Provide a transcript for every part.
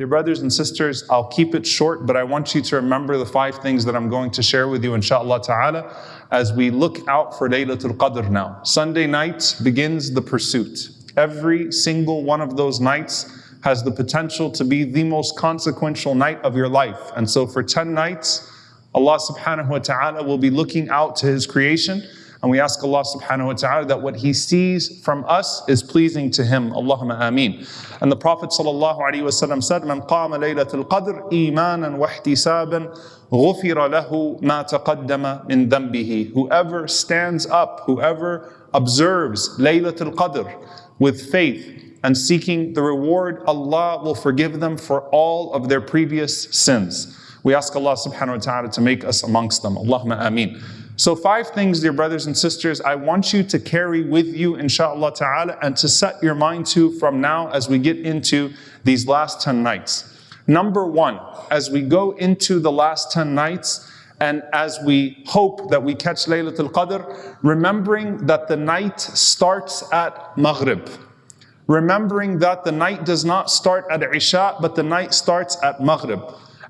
Dear brothers and sisters, I'll keep it short, but I want you to remember the five things that I'm going to share with you, inshallah ta'ala, as we look out for Laylatul Qadr now. Sunday night begins the pursuit. Every single one of those nights has the potential to be the most consequential night of your life. And so for 10 nights, Allah subhanahu wa ta'ala will be looking out to His creation and we ask Allah subhanahu wa ta'ala that what He sees from us is pleasing to Him. Allahumma ameen. And the Prophet sallallahu alaihi wasallam said, "Man qama laylatul qadr imanan wa ihtisaban غفر له ما تقدم من ذنبه." Whoever stands up, whoever observes Laylatul Qadr with faith and seeking the reward, Allah will forgive them for all of their previous sins. We ask Allah subhanahu wa ta'ala to make us amongst them. Allahumma ameen. So five things, dear brothers and sisters, I want you to carry with you, inshallah ta'ala, and to set your mind to from now as we get into these last 10 nights. Number one, as we go into the last 10 nights, and as we hope that we catch Laylatul Qadr, remembering that the night starts at Maghrib. Remembering that the night does not start at Isha, but the night starts at Maghrib.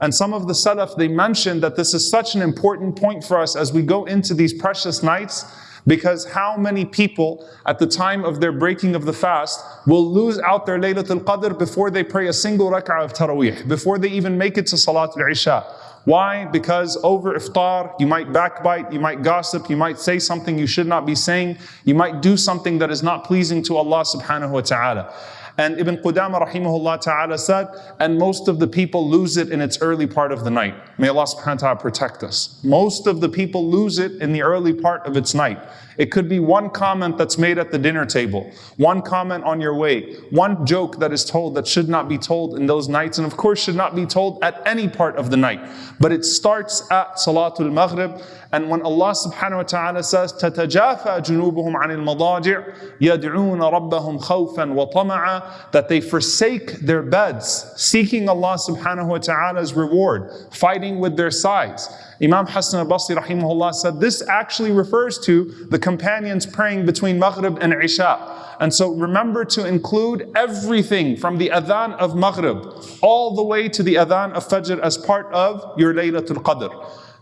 And some of the Salaf, they mentioned that this is such an important point for us as we go into these precious nights because how many people at the time of their breaking of the fast will lose out their Laylatul Qadr before they pray a single rak'ah of Taraweeh, before they even make it to Salatul Isha. Why? Because over iftar, you might backbite, you might gossip, you might say something you should not be saying, you might do something that is not pleasing to Allah subhanahu wa ta'ala. And Ibn Qudama rahimahullah ta'ala said, and most of the people lose it in its early part of the night. May Allah subhanahu wa ta'ala protect us. Most of the people lose it in the early part of its night. It could be one comment that's made at the dinner table, one comment on your way, one joke that is told that should not be told in those nights, and of course should not be told at any part of the night. But it starts at Salatul Maghrib, and when Allah subhanahu wa ta'ala says, تَتَجَافَى جُنُوبُهُمْ عَنِ الْمَضَاجِعِ يَدْعُونَ رَبَّهُمْ خَوْفًا وَطَمَعًا That they forsake their beds, seeking Allah subhanahu wa ta'ala's reward, fighting with their sides. Imam Hassan al-Basri rahimahullah said this actually refers to the companions praying between Maghrib and Isha. And so remember to include everything from the adhan of Maghrib all the way to the adhan of Fajr as part of your Laylatul Qadr.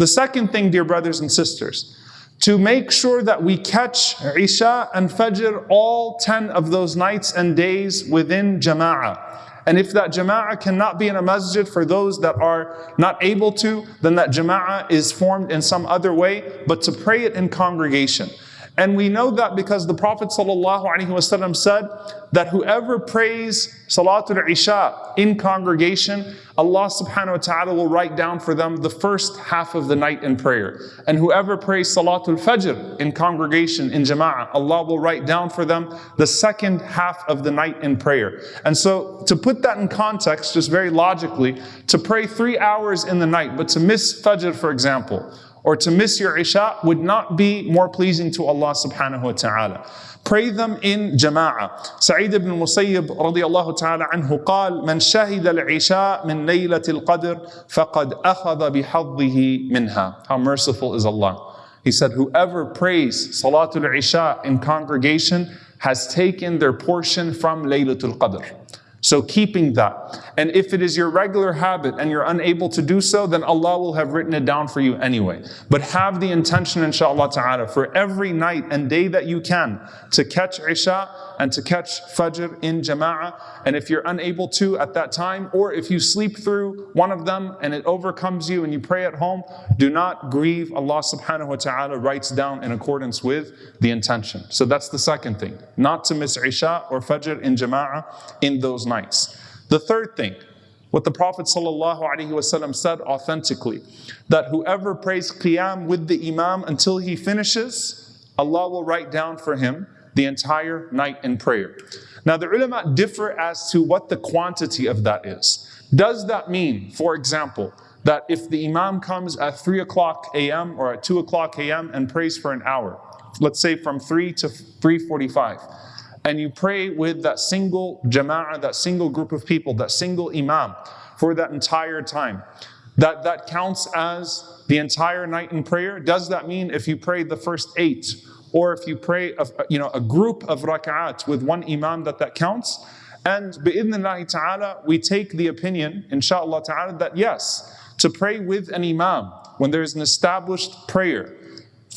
The second thing, dear brothers and sisters, to make sure that we catch Isha and Fajr all 10 of those nights and days within Jama'ah. And if that jama'ah cannot be in a masjid for those that are not able to, then that jama'ah is formed in some other way, but to pray it in congregation. And we know that because the Prophet ﷺ said that whoever prays Salatul Isha in congregation, Allah subhanahu wa ta'ala will write down for them the first half of the night in prayer. And whoever prays Salatul Fajr in congregation, in Jama'ah, Allah will write down for them the second half of the night in prayer. And so to put that in context, just very logically, to pray three hours in the night, but to miss Fajr, for example, or to miss your Isha would not be more pleasing to Allah subhanahu wa ta'ala. Pray them in jama'ah. Sa'id ibn Musayyib radiallahu ta'ala anhu قال من شهد العشاء من ليلة القدر فقد أخذ بحظه منها. How merciful is Allah. He said, whoever prays Salatul Isha in congregation has taken their portion from Laylatul Qadr. So keeping that. And if it is your regular habit and you're unable to do so, then Allah will have written it down for you anyway. But have the intention, inshallah ta'ala, for every night and day that you can to catch Isha and to catch Fajr in Jama'ah. And if you're unable to at that time, or if you sleep through one of them and it overcomes you and you pray at home, do not grieve. Allah subhanahu wa ta'ala writes down in accordance with the intention. So that's the second thing. Not to miss Isha or Fajr in Jama'ah in those nights. The third thing, what the Prophet ﷺ said authentically, that whoever prays Qiyam with the Imam until he finishes, Allah will write down for him the entire night in prayer. Now the ulama differ as to what the quantity of that is. Does that mean, for example, that if the Imam comes at 3 o'clock a.m. or at 2 o'clock a.m. and prays for an hour, let's say from 3 to 3.45, and you pray with that single jama'ah, that single group of people, that single imam for that entire time, that that counts as the entire night in prayer? Does that mean if you pray the first eight, or if you pray a, you know, a group of rak'at with one imam that that counts? And bi'idhnillahi ta'ala, we take the opinion, inshallah ta'ala, that yes, to pray with an imam when there is an established prayer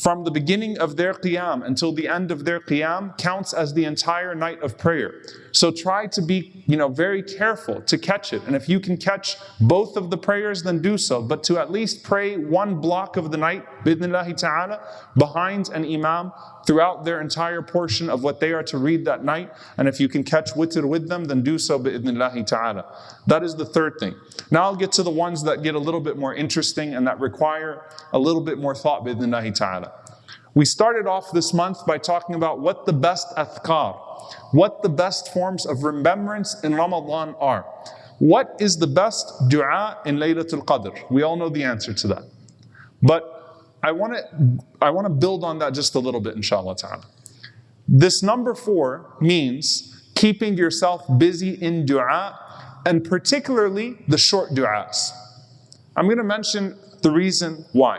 from the beginning of their qiyam until the end of their qiyam counts as the entire night of prayer. So try to be, you know, very careful to catch it. And if you can catch both of the prayers, then do so. But to at least pray one block of the night, bi'idhnillahi ta'ala, behind an imam throughout their entire portion of what they are to read that night. And if you can catch witr with them, then do so bi'idhnillahi ta'ala. That is the third thing. Now I'll get to the ones that get a little bit more interesting and that require a little bit more thought bi'idhnillahi ta'ala. We started off this month by talking about what the best athkar, what the best forms of remembrance in Ramadan are. What is the best dua in Laylatul Qadr? We all know the answer to that. But I want to I want to build on that just a little bit, inshallah ta'ala. This number four means keeping yourself busy in dua and particularly the short du'as. I'm going to mention the reason why.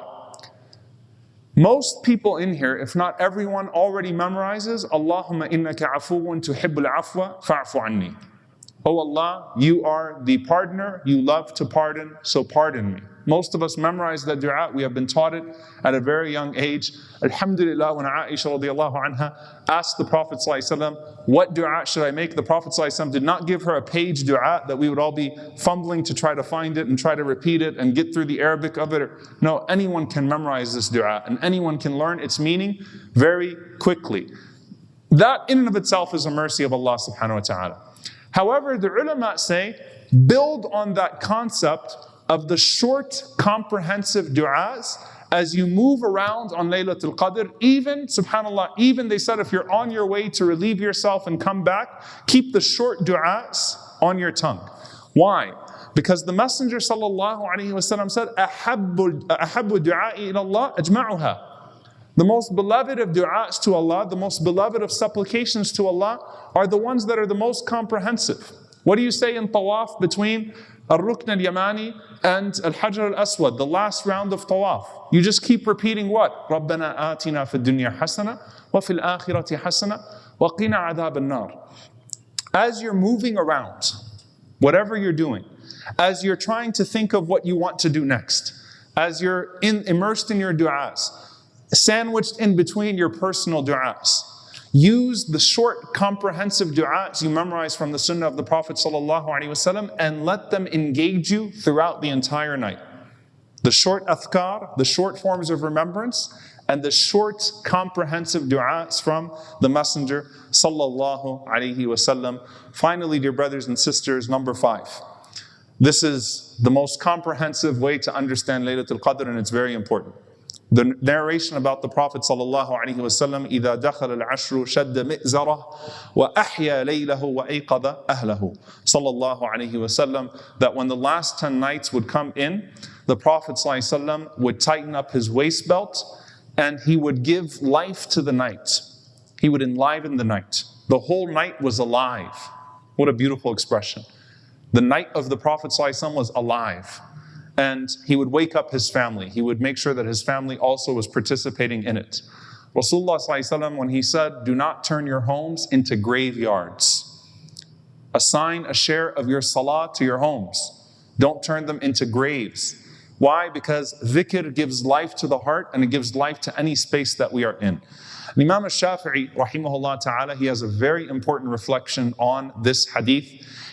Most people in here, if not everyone, already memorizes Allahumma innaka afuun tuhibbul afwa fa'fu anni. Oh Allah, you are the pardoner, you love to pardon, so pardon me. Most of us memorize that dua. We have been taught it at a very young age. Alhamdulillah, when Aisha radiallahu anha asked the Prophet what dua should I make? The Prophet did not give her a page dua that we would all be fumbling to try to find it and try to repeat it and get through the Arabic of it. No, anyone can memorize this dua and anyone can learn its meaning very quickly. That in and of itself is a mercy of Allah subhanahu wa ta'ala. However, the ulama say, build on that concept of the short, comprehensive du'as as you move around on Laylatul Qadr, even, subhanAllah, even they said if you're on your way to relieve yourself and come back, keep the short du'as on your tongue. Why? Because the Messenger sallallahu alaihi wasallam said, أَحَبُّ دُعَاءِ إِلَى اللَّهِ أَجْمَعُهَا the most beloved of du'as to Allah, the most beloved of supplications to Allah are the ones that are the most comprehensive. What do you say in tawaf between Al-Rukn al-Yamani and Al-Hajar al-Aswad, the last round of tawaf. You just keep repeating what? رَبَّنَا آتِنَا فِي الدُّنْيا حَسَنَةً وَفِي الْآخِرَةِ حَسَنَةً وَقِنَا عَذَابَ النَّارِ As you're moving around, whatever you're doing, as you're trying to think of what you want to do next, as you're in, immersed in your du'as, sandwiched in between your personal du'as, Use the short, comprehensive du'as you memorize from the sunnah of the Prophet ﷺ and let them engage you throughout the entire night. The short athkar, the short forms of remembrance, and the short, comprehensive du'as from the Messenger wasallam. Finally, dear brothers and sisters, number five. This is the most comprehensive way to understand Laylatul Qadr, and it's very important. The narration about the Prophet sallallahu alaihi wasallam, إذا دخل العشر شد مئزره وأحيا ليله وأيقظ أهله. Sallallahu alaihi wasallam, that when the last ten nights would come in, the Prophet sallallahu would tighten up his waist belt and he would give life to the night. He would enliven the night. The whole night was alive. What a beautiful expression. The night of the Prophet ﷺ was alive and he would wake up his family. He would make sure that his family also was participating in it. Rasulullah when he said, do not turn your homes into graveyards. Assign a share of your salah to your homes. Don't turn them into graves. Why? Because dhikr gives life to the heart and it gives life to any space that we are in. Imam al-Shafi'i, rahimahullah ta'ala, he has a very important reflection on this hadith.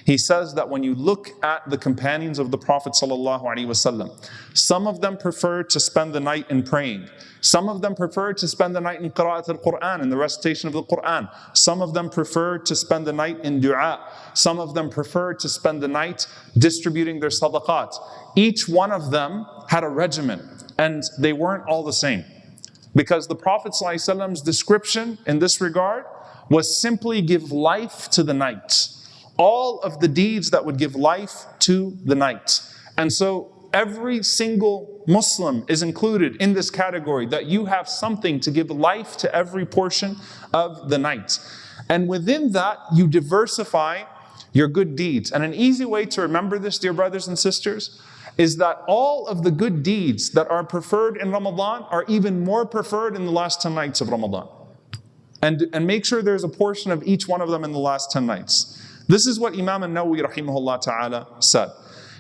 He says that when you look at the companions of the Prophet ﷺ, some of them preferred to spend the night in praying. Some of them preferred to spend the night in qira'at al-Quran, in the recitation of the Quran. Some of them preferred to spend the night in dua. Some of them preferred to spend the night distributing their sadaqat. Each one of them had a regimen, and they weren't all the same. Because the Prophet ﷺ's description in this regard was simply give life to the night. All of the deeds that would give life to the night. And so every single Muslim is included in this category that you have something to give life to every portion of the night. And within that, you diversify your good deeds. And an easy way to remember this, dear brothers and sisters, is that all of the good deeds that are preferred in Ramadan are even more preferred in the last 10 nights of Ramadan. And, and make sure there's a portion of each one of them in the last 10 nights. This is what Imam al-Nawawi rahimahullah ta'ala said.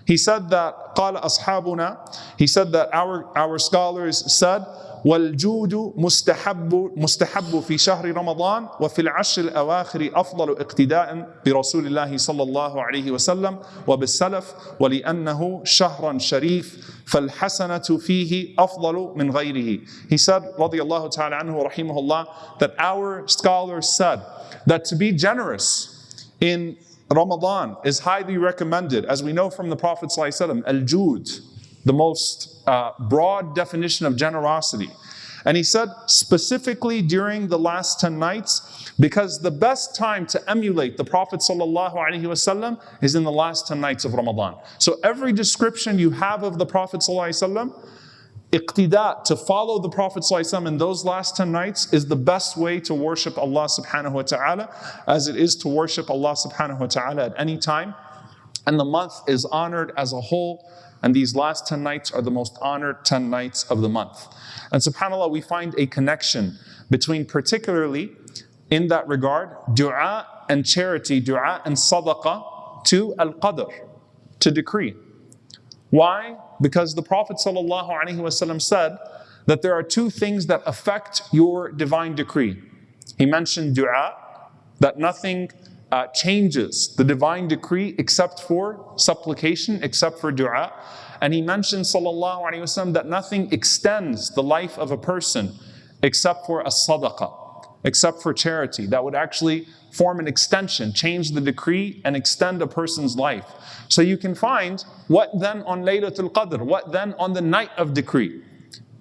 He said that قال أصحابنا He said that our, our scholars said والجود مستحب مستحب في شهر رمضان وفي العشر الأواخر أفضل اقتداء برسول الله صلى الله عليه وسلم وبالسلف ولأنه شهر شريف فالحسنة فيه أفضل من غيره. He said رضي الله تعالى عنه رحمه الله that our scholars said that to be generous in Ramadan is highly recommended, as we know from the Prophet ﷺ, al-jud, the most uh, broad definition of generosity. And he said specifically during the last 10 nights, because the best time to emulate the Prophet ﷺ is in the last 10 nights of Ramadan. So every description you have of the Prophet ﷺ, iqtida, to follow the Prophet ﷺ in those last 10 nights is the best way to worship Allah subhanahu wa ta'ala as it is to worship Allah subhanahu wa ta'ala at any time. And the month is honored as a whole, and these last 10 nights are the most honored 10 nights of the month. And subhanAllah, we find a connection between particularly in that regard, dua and charity, dua and sadaqah to al-qadr, to decree. Why? Because the Prophet ﷺ said that there are two things that affect your divine decree. He mentioned dua, that nothing uh, changes the divine decree except for supplication, except for dua. And he mentions sallallahu that nothing extends the life of a person except for a sadaqah, except for charity. That would actually form an extension, change the decree and extend a person's life. So you can find what then on Laylatul Qadr, what then on the night of decree,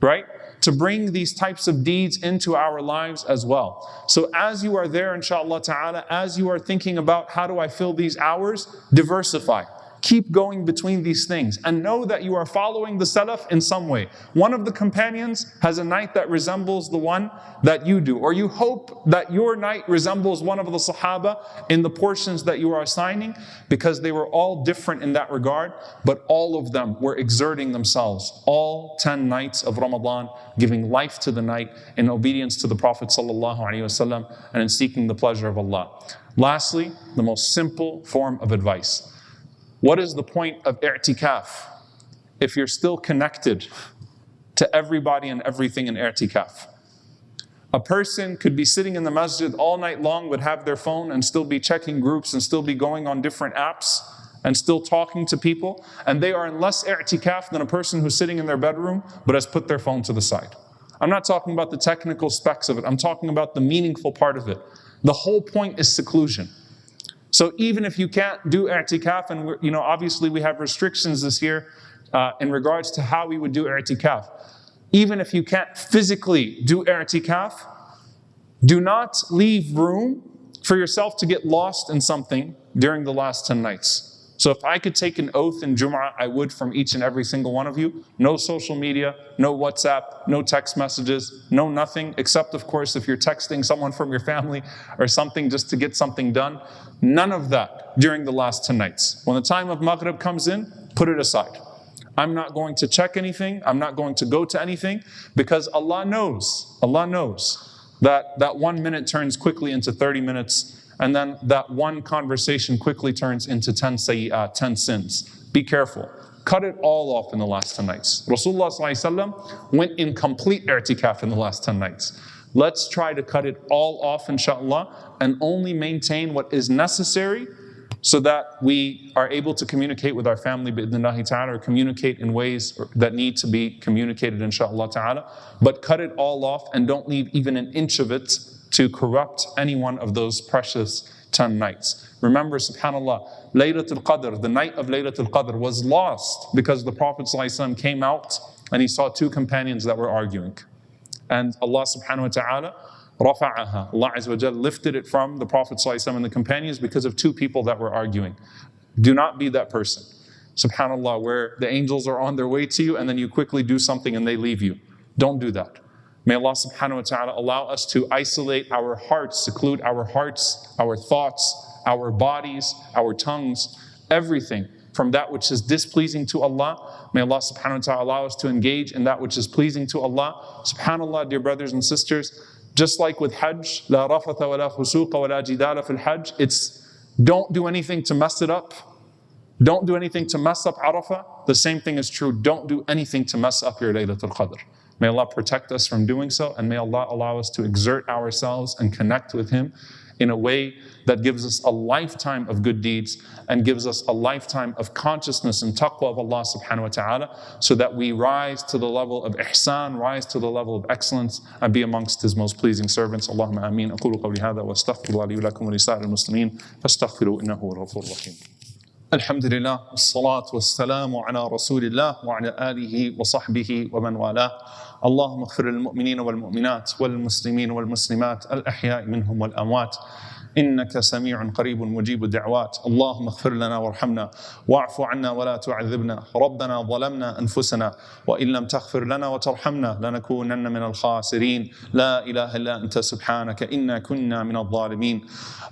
right? To bring these types of deeds into our lives as well. So as you are there, inshallah ta'ala, as you are thinking about how do I fill these hours, diversify. Keep going between these things and know that you are following the Salaf in some way. One of the companions has a night that resembles the one that you do, or you hope that your night resembles one of the Sahaba in the portions that you are assigning, because they were all different in that regard, but all of them were exerting themselves, all 10 nights of Ramadan, giving life to the night in obedience to the Prophet ﷺ and in seeking the pleasure of Allah. Lastly, the most simple form of advice. What is the point of i'tikaf if you're still connected to everybody and everything in i'tikaf? A person could be sitting in the masjid all night long, would have their phone and still be checking groups and still be going on different apps and still talking to people, and they are in less i'tikaf than a person who's sitting in their bedroom but has put their phone to the side. I'm not talking about the technical specs of it, I'm talking about the meaningful part of it. The whole point is seclusion. So even if you can't do i'tikaf, and you know, obviously we have restrictions this year uh, in regards to how we would do i'tikaf. Even if you can't physically do i'tikaf, do not leave room for yourself to get lost in something during the last 10 nights. So if I could take an oath in Jum'ah, I would from each and every single one of you. No social media, no WhatsApp, no text messages, no nothing, except of course if you're texting someone from your family or something just to get something done. None of that during the last 10 nights. When the time of Maghrib comes in, put it aside. I'm not going to check anything. I'm not going to go to anything because Allah knows, Allah knows that that one minute turns quickly into 30 minutes and then that one conversation quickly turns into 10 sayyat, uh, 10 sins. Be careful. Cut it all off in the last 10 nights. Rasulullah went in complete i'tikaf in the last 10 nights. Let's try to cut it all off, inshallah, and only maintain what is necessary so that we are able to communicate with our family bi'idhnillahi ta'ala or communicate in ways that need to be communicated inshallah ta'ala but cut it all off and don't leave even an inch of it to corrupt any one of those precious 10 nights. Remember, subhanAllah, Laylatul Qadr, the night of Laylatul Qadr was lost because the Prophet ﷺ came out and he saw two companions that were arguing. And Allah subhanahu wa ta'ala rafa'aha. Allah Azza wa lifted it from the Prophet ﷺ and the companions because of two people that were arguing. Do not be that person. Subhanallah, where the angels are on their way to you and then you quickly do something and they leave you. Don't do that. May Allah subhanahu wa ta'ala allow us to isolate our hearts, seclude our hearts, our thoughts, our bodies, our tongues, everything from that which is displeasing to Allah. May Allah subhanahu wa ta'ala allow us to engage in that which is pleasing to Allah. Subhanallah, dear brothers and sisters, just like with Hajj, la rafatha wa la fusuqa wa la jidala fil Hajj, it's Don't do anything to mess it up. Don't do anything to mess up Arafah. The same thing is true. Don't do anything to mess up your Laylatul Qadr. May Allah protect us from doing so, and may Allah allow us to exert ourselves and connect with Him in a way that gives us a lifetime of good deeds and gives us a lifetime of consciousness and taqwa of Allah subhanahu wa ta'ala so that we rise to the level of ihsan, rise to the level of excellence and be amongst His most pleasing servants. Allahumma ameen. أقول قولي هذا وأستغفر الله لي ولكم ولسائر المسلمين فاستغفروا إنه هو الغفور الرحيم. الحمد لله والصلاة والسلام على رسول الله وعلى آله وصحبه ومن والاه. اللهم اغفر للمؤمنين والمؤمنات والمسلمين والمسلمات الأحياء منهم والأموات. إنك سميع قريب مجيب الدعوات. اللهم اغفر لنا وارحمنا واعف عنا ولا تعذبنا. ربنا ظلمنا أنفسنا وإن لم تغفر لنا وترحمنا لنكونن من الخاسرين. لا إله إلا أنت سبحانك إنا كنا من الظالمين.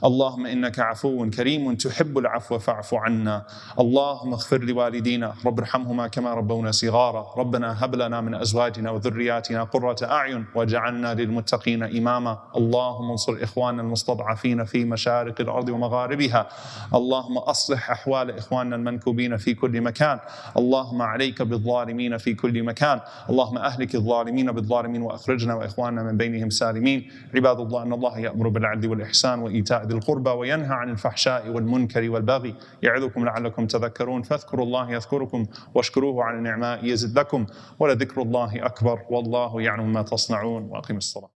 اللهم إنك عفو كريم تحب العفو فاعف عنا. اللهم اغفر لوالدينا رب ارحمهما كما ربونا صغارا. ربنا هب لنا من أزواجنا وذرياتنا قرة أعين واجعلنا للمتقين إماما. اللهم انصر إخواننا المستضعفين في مشارق الأرض ومغاربها. اللهم أصلح أحوال إخواننا المنكوبين في كل مكان. اللهم عليك بالظالمين في كل مكان. اللهم أهلك الظالمين بالظالمين وأخرجنا وإخواننا من بينهم سالمين. عباد الله إن الله يأمر بالعدل والإحسان وإيتاء ذي القربى وينهى عن الفحشاء والمنكر والبغي. يعظكم لعلكم تذكرون. فاذكروا الله يذكركم واشكروه على النعماء يزد لكم ولذكر الله أكبر والله يعلم ما تصنعون. وأقم الصلاة.